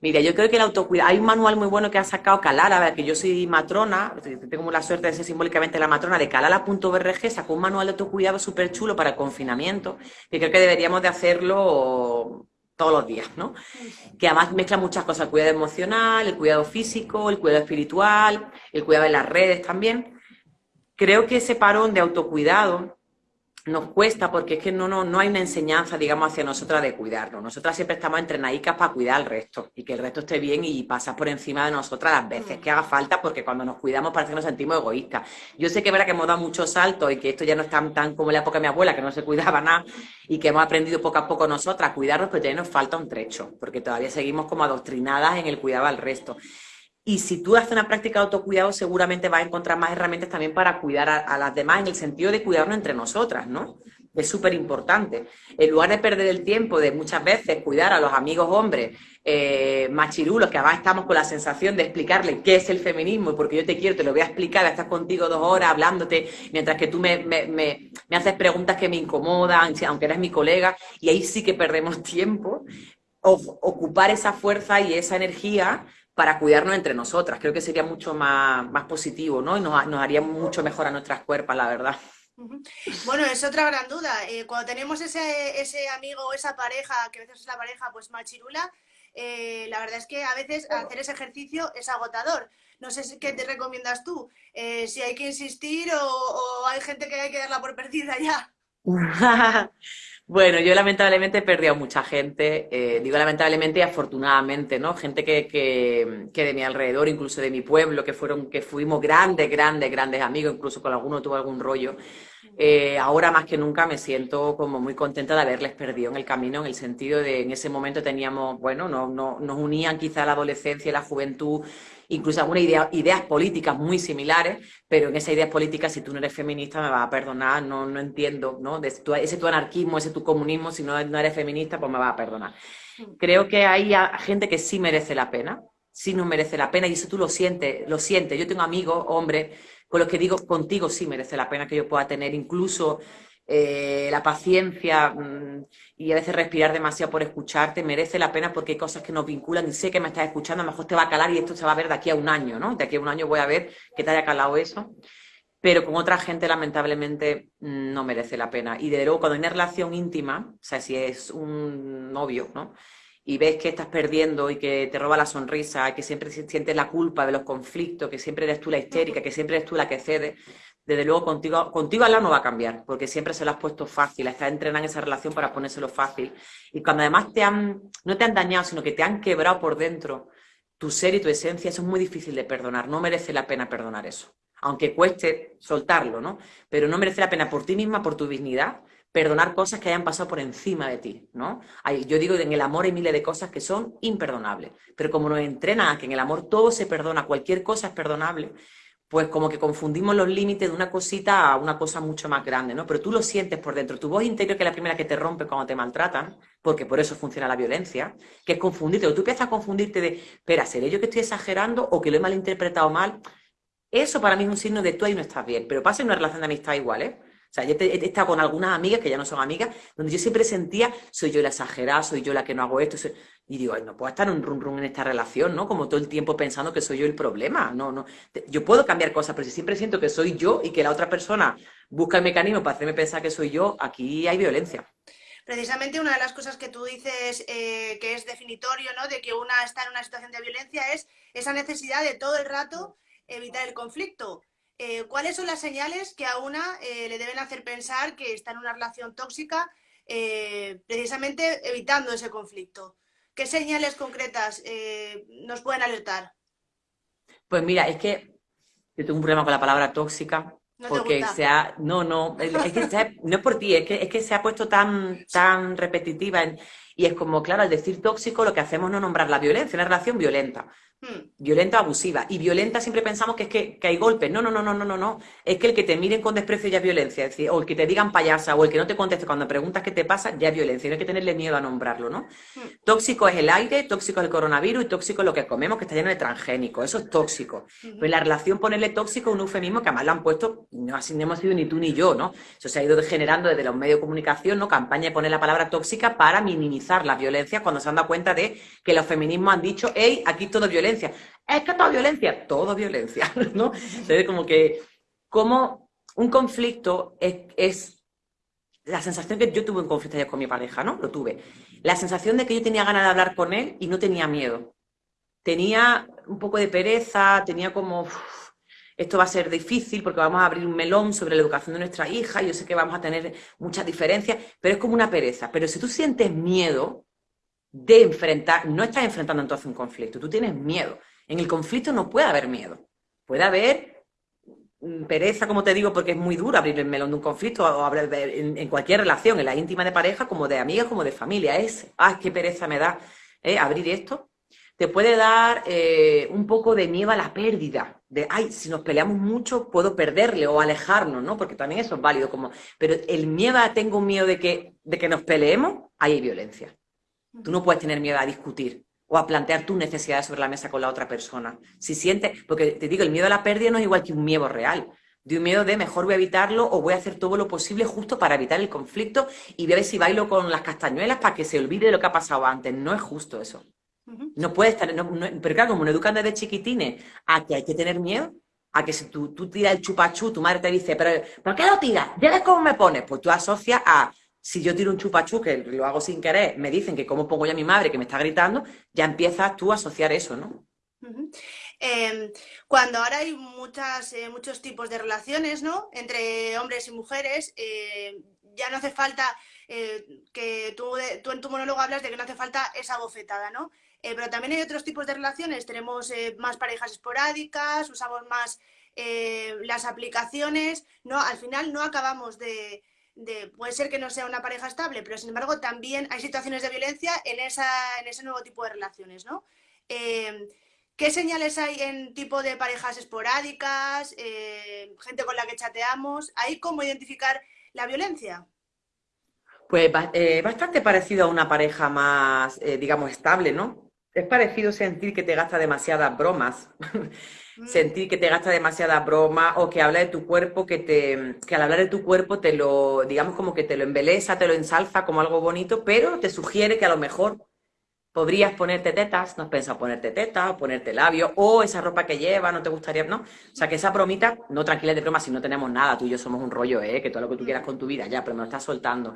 Mira, yo creo que el autocuidado, hay un manual muy bueno que ha sacado Calala, que yo soy matrona, tengo la suerte de ser simbólicamente la matrona de calala.org, sacó un manual de autocuidado súper chulo para el confinamiento, que creo que deberíamos de hacerlo todos los días, ¿no? Que además mezcla muchas cosas, el cuidado emocional, el cuidado físico, el cuidado espiritual, el cuidado de las redes también. Creo que ese parón de autocuidado nos cuesta porque es que no, no, no hay una enseñanza, digamos, hacia nosotras de cuidarnos. Nosotras siempre estamos entrenadicas para cuidar al resto y que el resto esté bien y pasar por encima de nosotras las veces que haga falta porque cuando nos cuidamos parece que nos sentimos egoístas. Yo sé que es verdad que hemos dado muchos saltos y que esto ya no es tan, tan como en la época de mi abuela, que no se cuidaba nada y que hemos aprendido poco a poco nosotras a cuidarnos, pero todavía nos falta un trecho porque todavía seguimos como adoctrinadas en el cuidado al resto. Y si tú haces una práctica de autocuidado, seguramente vas a encontrar más herramientas también para cuidar a, las demás, en el sentido de cuidarnos entre nosotras, ¿no? Es súper importante. En lugar de perder el tiempo de muchas veces cuidar a los amigos hombres eh, machirulos, que además estamos con la sensación de explicarle qué es el feminismo, y porque yo te quiero, te lo voy a explicar, estar contigo dos horas hablándote, mientras que tú me, me, me, haces preguntas que me incomodan, aunque eres mi colega, y ahí sí que perdemos tiempo. Ocupar esa fuerza y esa energía para cuidarnos entre nosotras. Creo que sería mucho más, más positivo, ¿no? Y nos, nos haría mucho mejor a nuestras cuerpos, la verdad. Bueno, es otra gran duda. Eh, cuando tenemos ese, ese amigo o esa pareja, que a veces es la pareja pues machirula, eh, la verdad es que a veces hacer ese ejercicio es agotador. No sé qué te recomiendas tú, eh, si hay que insistir o, o, hay gente que hay que darla por perdida ya. Bueno, yo lamentablemente he perdido a mucha gente, eh, digo lamentablemente y afortunadamente, ¿no? Gente que, que, que, de mi alrededor, incluso de mi pueblo, que fueron, que fuimos grandes, grandes, grandes amigos, incluso con alguno tuve algún rollo. Eh, ahora más que nunca me siento como muy contenta de haberles perdido en el camino, en el sentido de en ese momento teníamos, bueno, no, no, nos unían quizá la adolescencia y la juventud, incluso algunas ideas políticas muy similares, pero en esas ideas políticas, si tú no eres feminista, me vas a perdonar, no, no entiendo, ¿no? ese tu anarquismo, ese tu comunismo, si no, no eres feminista, pues me vas a perdonar. Creo que hay gente que sí merece la pena, sí nos merece la pena, y eso tú lo sientes, lo sientes. Yo tengo amigos, hombres, con los que digo, contigo sí merece la pena que yo pueda tener incluso eh, la paciencia mm, y a veces respirar demasiado por escucharte, merece la pena porque hay cosas que nos vinculan y sé que me estás escuchando, a lo mejor te va a calar y esto se va a ver de aquí a un año, ¿no? De aquí a un año voy a ver que te haya calado eso. Pero con otra gente, lamentablemente, mm, no merece la pena. Y de luego, cuando hay una relación íntima, o sea, si es un novio, ¿no? y ves que estás perdiendo y que te roba la sonrisa, que siempre sientes la culpa de los conflictos, que siempre eres tú la histérica, que siempre eres tú la que cede, desde luego contigo, contigo lado no va a cambiar, porque siempre se lo has puesto fácil, estás entrenando en esa relación para ponérselo fácil. Y cuando además te han, no te han dañado, sino que te han quebrado por dentro tu ser y tu esencia, eso es muy difícil de perdonar, no merece la pena perdonar eso. Aunque cueste soltarlo, ¿no? Pero no merece la pena por ti misma, por tu dignidad, perdonar cosas que hayan pasado por encima de ti, ¿no? yo digo en el amor hay miles de cosas que son imperdonables, pero como nos entrenan a que en el amor todo se perdona, cualquier cosa es perdonable, pues como que confundimos los límites de una cosita a una cosa mucho más grande, ¿no? Pero tú lo sientes por dentro, tu voz interior que es la primera que te rompe cuando te maltratan, porque por eso funciona la violencia, que es confundirte, o tú empiezas a confundirte de, espera, ¿seré yo que estoy exagerando o que lo he malinterpretado mal? Eso para mí es un signo de tú ahí no estás bien, pero pasa en una relación de amistad igual, ¿eh? O sea, yo he estado con algunas amigas que ya no son amigas, donde yo siempre sentía, soy yo la exagerada, soy yo la que no hago esto. Y digo, no puedo estar un rum rum en esta relación, ¿no? Como todo el tiempo pensando que soy yo el problema. No, no. Yo puedo cambiar cosas, pero si siempre siento que soy yo y que la otra persona busca el mecanismo para hacerme pensar que soy yo, aquí hay violencia. Precisamente una de las cosas que tú dices eh, que es definitorio, ¿no? De que una está en una situación de violencia es esa necesidad de todo el rato evitar el conflicto. Eh, ¿cuáles son las señales que a una eh, le deben hacer pensar que está en una relación tóxica, precisamente evitando ese conflicto? ¿Qué señales concretas nos pueden alertar? Pues mira, es que yo tengo un problema con la palabra tóxica, porque se ha, no, no, es que no es por ti, es que, es que se ha puesto tan, tan repetitiva y es como, claro, al decir tóxico lo que hacemos es no nombrar la violencia, una relación violenta. Hmm. Violenta abusiva. Y violenta siempre pensamos que es que, hay golpes. No, no, no, no, no, no, no. Es que el que te miren con desprecio ya es violencia. Es decir, o el que te digan payasa, o el que no te conteste cuando preguntas qué te pasa, ya es violencia. No hay que tenerle miedo a nombrarlo, ¿no? Hmm. Tóxico es el aire, tóxico es el coronavirus y tóxico es lo que comemos, que está lleno de transgénicos. Eso es tóxico. Pues la relación ponerle tóxico es un eufemismo que además lo han puesto, no así no hemos sido ni tú ni yo, ¿no? Eso se ha ido generando desde los medios de comunicación, ¿no? Campaña de poner la palabra tóxica para minimizar la violencia cuando se han dado cuenta de que los feminismos han dicho, hey, aquí todo es violencia es que toda violencia, todo violencia, ¿no? Entonces, como que, como un conflicto es, la sensación que yo tuve un conflicto ayer con mi pareja, ¿no? Lo tuve. La sensación de que yo tenía ganas de hablar con él y no tenía miedo. Tenía un poco de pereza, tenía como, esto va a ser difícil porque vamos a abrir un melón sobre la educación de nuestra hija, yo sé que vamos a tener muchas diferencias, pero es como una pereza. Pero si tú sientes miedo de enfrentar, no estás enfrentando entonces un conflicto, tú tienes miedo. En el conflicto no puede haber miedo. Puede haber mm, pereza, como te digo, porque es muy duro abrir el melón de un conflicto o en, cualquier relación, en la íntima de pareja, como de amigas, como de familia. Es, ay, qué pereza me da ¿eh? abrir esto. Te puede dar eh, un poco de miedo a la pérdida, de, ay, si nos peleamos mucho puedo perderle o alejarnos, ¿no? Porque también eso es válido, como, pero el miedo a, tengo miedo de que, de que nos peleemos, ahí hay violencia. Tú no puedes tener miedo a discutir, o a plantear tus necesidades sobre la mesa con la otra persona. Si sientes, porque te digo, el miedo a la pérdida no es igual que un miedo real. De un miedo de mejor voy a evitarlo o voy a hacer todo lo posible justo para evitar el conflicto y voy a ver si bailo con las castañuelas para que se olvide de lo que ha pasado antes. No es justo eso. No puede estar, pero claro, como nos educan desde chiquitines a que hay que tener miedo, a que si tú, tú tiras el chupachú, tu madre te dice, pero ¿por qué lo tiras? ¿Ya ves cómo me pones? Pues tú asocias a si yo tiro un chupachú, que lo hago sin querer, me dicen que cómo pongo yo a mi madre que me está gritando, ya empiezas tú a asociar eso, ¿no? Em, cuando ahora hay muchas, eh, muchos tipos de relaciones, ¿no? Entre hombres y mujeres, eh, ya no hace falta eh, que tú, tú, en tu monólogo hablas de que no hace falta esa bofetada, ¿no? Pero también hay otros tipos de relaciones, tenemos más parejas esporádicas, usamos más las aplicaciones, ¿no? Al final no acabamos de, puede ser que no sea una pareja estable, pero sin embargo también hay situaciones de violencia en, esa, en ese nuevo tipo de relaciones. Eh, ¿Qué señales hay en tipo de parejas esporádicas, eh, gente con la que chateamos? ¿Hay cómo identificar la violencia? Pues eh, bastante parecido a una pareja más, digamos, estable, ¿no? Es parecido sentir que te gasta demasiadas bromas. sentir que te gasta demasiada broma o que habla de tu cuerpo, que, te, que al hablar de tu cuerpo te lo, digamos como que te lo embeleza, te lo ensalza como algo bonito, pero te sugiere que a lo mejor podrías ponerte tetas, no has pensado ponerte tetas, ponerte labios, o esa ropa que lleva, no te gustaría, ¿no? O sea, que esa bromita, no tranquila de broma, si no tenemos nada, tú y yo somos un rollo, ¿eh? Que todo lo que tú quieras con tu vida, ya, pero me lo estás soltando.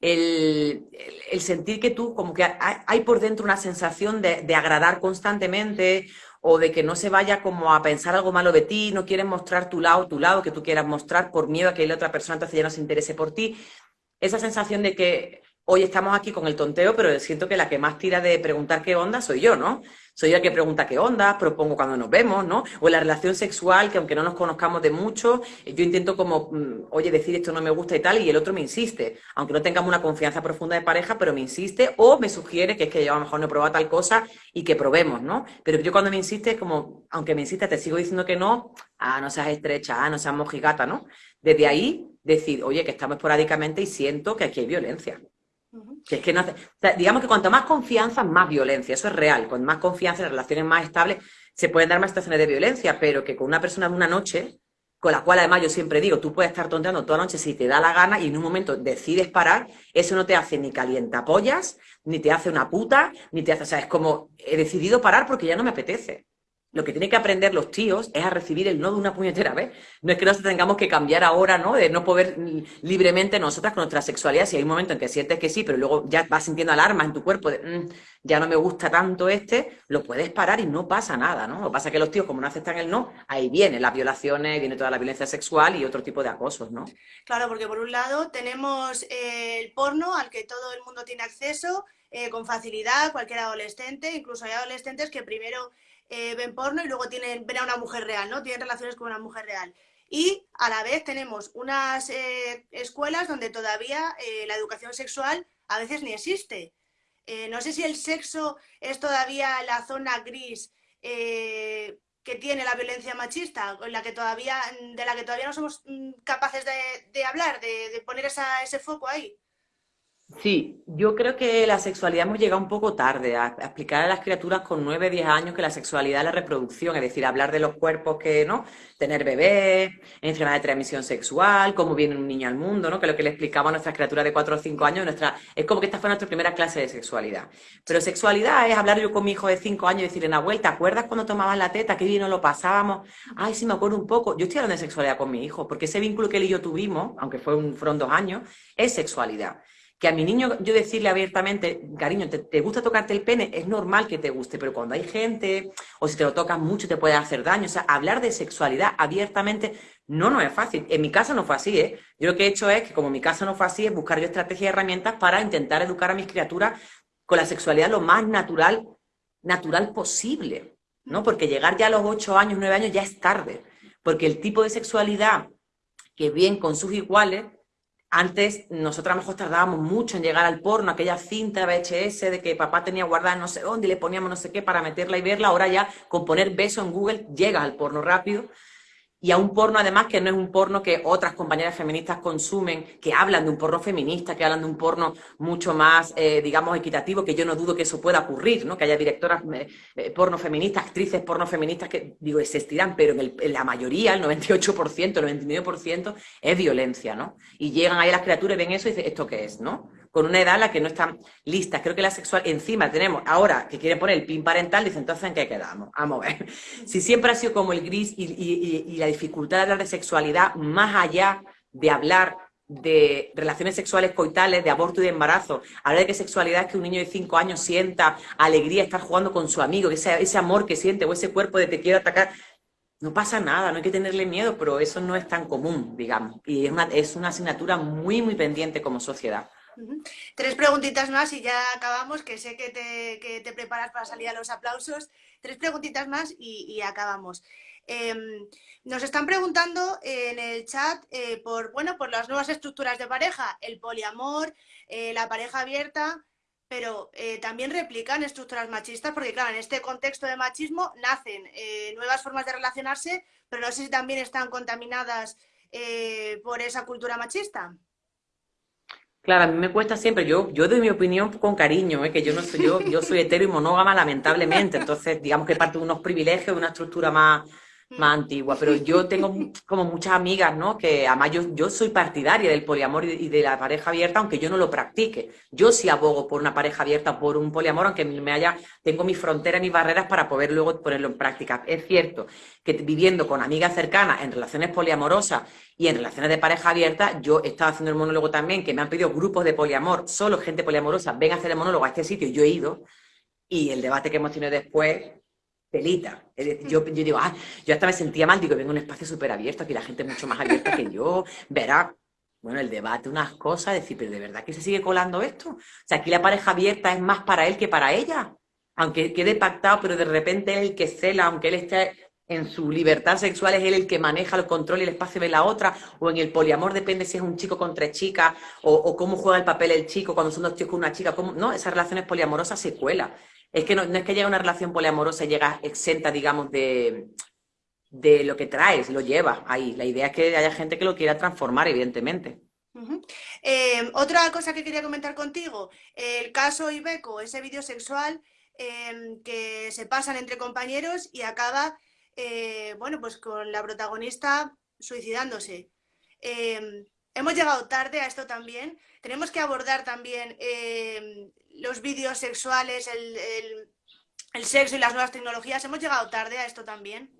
El, el, sentir que tú, como que hay, por dentro una sensación de, de, agradar constantemente, o de que no se vaya como a pensar algo malo de ti, no quieres mostrar tu lado, tu lado que tú quieras mostrar por miedo a que la otra persona entonces ya no se interese por ti. Esa sensación de que hoy estamos aquí con el tonteo, pero siento que la que más tira de preguntar qué onda soy yo, ¿no? Soy yo la que pregunta qué onda, propongo cuando nos vemos, ¿no? O la relación sexual, que aunque no nos conozcamos de mucho, yo intento como, mm, oye, decir esto no me gusta y tal, y el otro me insiste, aunque no tengamos una confianza profunda de pareja, pero me insiste o me sugiere que es que yo a lo mejor no he probado tal cosa y que probemos, ¿no? Pero yo cuando me insiste, es como, aunque me insiste, te sigo diciendo que no, ah, no seas estrecha, ah, no seas mojigata, ¿no? Desde ahí, decir, oye, que estamos esporádicamente y siento que aquí hay violencia. Que es que no digamos que cuanto más confianza, más violencia. Eso es real. Con más confianza, en relaciones más estables, se pueden dar más situaciones de violencia, pero que con una persona de una noche, con la cual además yo siempre digo, tú puedes estar tonteando toda la noche si te da la gana y en un momento decides parar, eso no te hace ni calientapollas, ni te hace una puta, ni te hace, o sea, es como, he decidido parar porque ya no me apetece. Lo que tienen que aprender los tíos es a recibir el no de una puñetera vez. No es que nos tengamos que cambiar ahora, ¿no? De no poder libremente nosotras con nuestra sexualidad. Si hay un momento en que sientes que sí, pero luego ya vas sintiendo alarmas en tu cuerpo de mm, ya no me gusta tanto este, lo puedes parar y no pasa nada, ¿no? Lo que pasa es que los tíos, como no aceptan el no, ahí vienen las violaciones, viene toda la violencia sexual y otro tipo de acosos, ¿no? Claro, porque por un lado tenemos eh, el porno al que todo el mundo tiene acceso eh, con facilidad, cualquier adolescente, incluso hay adolescentes que primero eh, ven porno y luego tienen, ven a una mujer real, ¿no? Tienen relaciones con una mujer real. Y a la vez tenemos unas eh, escuelas donde todavía eh, la educación sexual a veces ni existe. no sé si el sexo es todavía la zona gris que tiene la violencia machista, la que todavía, de la que todavía no somos mm, capaces de, hablar, de, poner ese foco ahí. Sí, yo creo que la sexualidad hemos llegado un poco tarde a, explicar a las criaturas con 9, 10 años que la sexualidad es la reproducción, es decir, hablar de los cuerpos que, ¿no? Tener bebés, enfermedad de transmisión sexual, cómo viene un niño al mundo, ¿no? Que lo que le explicaba a nuestras criaturas de 4 o 5 años, nuestra, es como que esta fue nuestra primera clase de sexualidad. Pero sexualidad es hablar yo con mi hijo de 5 años y decirle, Nahuel, ¿te acuerdas cuando tomaban la teta? Qué bien lo pasábamos. Ay, sí, me acuerdo un poco. Yo estoy hablando de sexualidad con mi hijo, porque ese vínculo que él y yo tuvimos, aunque fue un, fueron dos años, es sexualidad que a mi niño yo decirle abiertamente, cariño, ¿te, gusta tocarte el pene? Es normal que te guste, pero cuando hay gente o si te lo tocas mucho te puede hacer daño. O sea, hablar de sexualidad abiertamente no, no es fácil. En mi casa no fue así, ¿eh? Yo lo que he hecho es que como mi casa no fue así, es buscar yo estrategias y herramientas para intentar educar a mis criaturas con la sexualidad lo más natural, natural posible, ¿no? Porque llegar ya a los ocho años, nueve años ya es tarde. Porque el tipo de sexualidad que bien con sus iguales antes, nosotros a lo mejor tardábamos mucho en llegar al porno, aquella cinta VHS de que papá tenía guardada no sé dónde y le poníamos no sé qué para meterla y verla. Ahora ya con poner beso en Google llegas al porno rápido y a un porno además que no es un porno que otras compañeras feministas consumen, que hablan de un porno feminista, que hablan de un porno mucho más, eh, digamos, equitativo, que yo no dudo que eso pueda ocurrir, ¿no? Que haya directoras eh, eh, porno feministas, actrices porno feministas que, digo, existirán, pero en, la mayoría, el 98%, el 99% es violencia, ¿no? Y llegan ahí las criaturas y ven eso y dicen, ¿esto qué es, no? Con una edad en la que no están listas. Creo que la sexual, encima tenemos ahora que quieren poner el pin parental, dicen, entonces ¿en qué quedamos? Vamos a ver. Si siempre ha sido como el gris y, la dificultad de hablar de sexualidad, más allá de hablar de relaciones sexuales coitales, de aborto y de embarazo, hablar de que sexualidad es que un niño de cinco años sienta alegría estar jugando con su amigo, ese, ese amor que siente o ese cuerpo de te quiero atacar, no pasa nada, no hay que tenerle miedo, pero eso no es tan común, digamos, y es una, es una asignatura muy, muy pendiente como sociedad. Tres preguntitas más y ya acabamos, que sé que te, preparas para salir a los aplausos. Tres preguntitas más y, acabamos. Em, nos están preguntando en el chat eh, por, bueno, por las nuevas estructuras de pareja, el poliamor, eh, la pareja abierta, pero eh, también replican estructuras machistas, porque claro, en este contexto de machismo nacen nuevas formas de relacionarse, pero no sé si también están contaminadas por esa cultura machista. Claro, a mí me cuesta siempre, yo, yo doy mi opinión con cariño, ¿eh? que yo no soy, yo, yo soy hetero y monógama, lamentablemente, entonces digamos que parte de unos privilegios, de una estructura más. Más antigua, pero yo tengo como muchas amigas, ¿no? Que además yo, yo soy partidaria del poliamor y de la pareja abierta, aunque yo no lo practique. Yo sí abogo por una pareja abierta, por un poliamor, aunque me haya, tengo mis fronteras, mis barreras para poder luego ponerlo en práctica. Es cierto que viviendo con amigas cercanas en relaciones poliamorosas y en relaciones de pareja abierta, yo he estado haciendo el monólogo también, que me han pedido grupos de poliamor, solo gente poliamorosa, ven a hacer el monólogo a este sitio, yo he ido, y el debate que hemos tenido después pelita. yo, yo digo, ah, yo hasta me sentía mal, digo, vengo a un espacio súper abierto, aquí la gente es mucho más abierta que yo, verá, bueno, el debate, unas cosas, decir, pero ¿de verdad que se sigue colando esto? O sea, aquí la pareja abierta es más para él que para ella. Aunque quede pactado, pero de repente es el que cela, aunque él esté en su libertad sexual, es él el que maneja el control y el espacio de la otra, o en el poliamor depende si es un chico con tres chicas, o, cómo juega el papel el chico cuando son dos chicos con una chica, cómo, no, esas relaciones poliamorosas se cuela. Es que no, es que llega una relación poliamorosa y llega exenta, digamos, de, de lo que traes, lo lleva ahí. La idea es que haya gente que lo quiera transformar, evidentemente. Eh, otra cosa que quería comentar contigo, el caso Ibeco, ese vídeo sexual em, que se pasan entre compañeros y acaba, eh, bueno, pues con la protagonista suicidándose. Em, hemos llegado tarde a esto también. Tenemos que abordar también em, los vídeos sexuales, el, sexo y las nuevas tecnologías. ¿Hemos llegado tarde a esto también?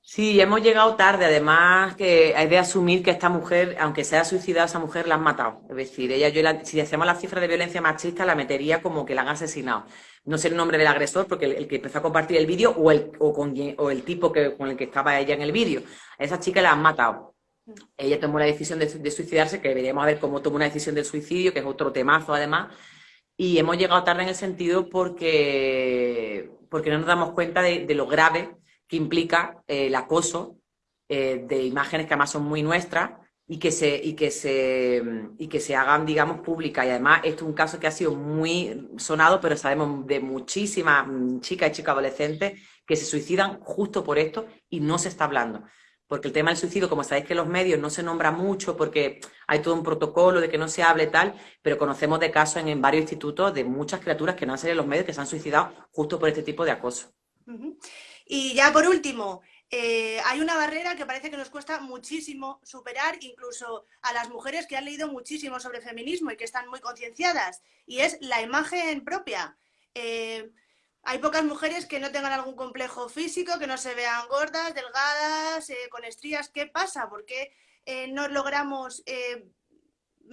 Sí, hemos llegado tarde. Además, que hay de asumir que esta mujer, aunque sea suicidada, esa mujer la han matado. Es decir, ella, yo si hacemos la cifra de violencia machista, la metería como que la han asesinado. No sé el nombre del agresor, porque el, que empezó a compartir el vídeo o el, o, el tipo que, con el que estaba ella en el vídeo. A esa chica la han matado. Ella tomó la decisión de, de suicidarse, que deberíamos ver cómo tomó una decisión del suicidio, que es otro temazo además y hemos llegado tarde en el sentido porque, porque no nos damos cuenta de, lo grave que implica eh, el acoso eh, de imágenes que además son muy nuestras y que se, y que se, y que se hagan, digamos, públicas. Y además, esto es un caso que ha sido muy sonado, pero sabemos de muchísimas chicas y chicas adolescentes que se suicidan justo por esto y no se está hablando porque el tema del suicidio, como sabéis que los medios no se nombra mucho porque hay todo un protocolo de que no se hable tal, pero conocemos de casos en, varios institutos de muchas criaturas que no han salido en los medios que se han suicidado justo por este tipo de acoso. Y ya por último, eh, hay una barrera que parece que nos cuesta muchísimo superar, incluso a las mujeres que han leído muchísimo sobre feminismo y que están muy concienciadas, y es la imagen propia. Eh, hay pocas mujeres que no tengan algún complejo físico, que no se vean gordas, delgadas, eh, con estrías. ¿Qué pasa? ¿Por qué eh, no logramos eh,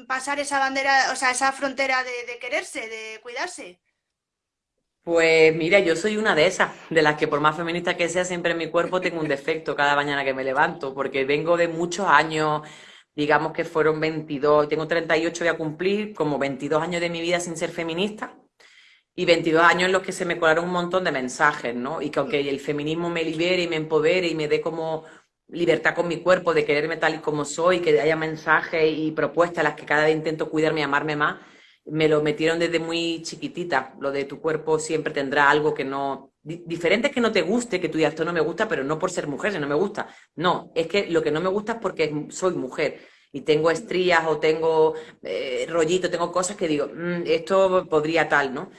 pasar esa bandera, o sea, esa frontera de, quererse, de cuidarse? Pues mira, yo soy una de esas, de las que por más feminista que sea, siempre en mi cuerpo tengo un defecto cada mañana que me levanto, porque vengo de muchos años, digamos que fueron 22, tengo 38, voy a cumplir como 22 años de mi vida sin ser feminista y 22 años en los que se me colaron un montón de mensajes, ¿no? Y que aunque el feminismo me libere y me empodere y me dé como libertad con mi cuerpo de quererme tal y como soy, que haya mensajes y propuestas a las que cada vez intento cuidarme y amarme más, me lo metieron desde muy chiquitita. Lo de tu cuerpo siempre tendrá algo que no... Diferente es que no te guste, que tú digas, esto no me gusta, pero no por ser mujer, si no me gusta. No, es que lo que no me gusta es porque soy mujer y tengo estrías o tengo eh, rollito, tengo cosas que digo, mm, esto podría tal, ¿no?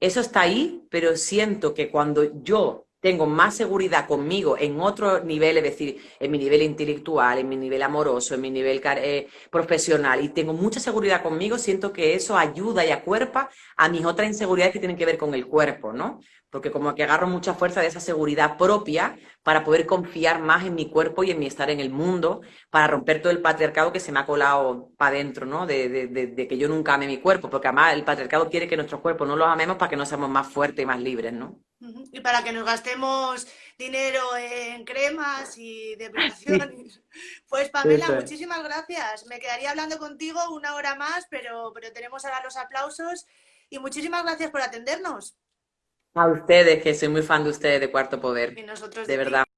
Eso está ahí, pero siento que cuando yo tengo más seguridad conmigo en otro nivel, es decir, en mi nivel intelectual, en mi nivel amoroso, en mi nivel eh, profesional, y tengo mucha seguridad conmigo, siento que eso ayuda y acuerpa a mis otras inseguridades que tienen que ver con el cuerpo, ¿no? Porque como que agarro mucha fuerza de esa seguridad propia para poder confiar más en mi cuerpo y en mi estar en el mundo, para romper todo el patriarcado que se me ha colado para adentro, ¿no? De, que yo nunca ame mi cuerpo, porque además el patriarcado quiere que nuestros cuerpos no los amemos para que no seamos más fuertes y más libres, ¿no? Y para que nos gastemos dinero en cremas y depilación. Pues Pamela, muchísimas gracias. Me quedaría hablando contigo una hora más, pero, pero tenemos ahora los aplausos. Y muchísimas gracias por atendernos. A ustedes, que soy muy fan de ustedes de Cuarto Poder. de verdad.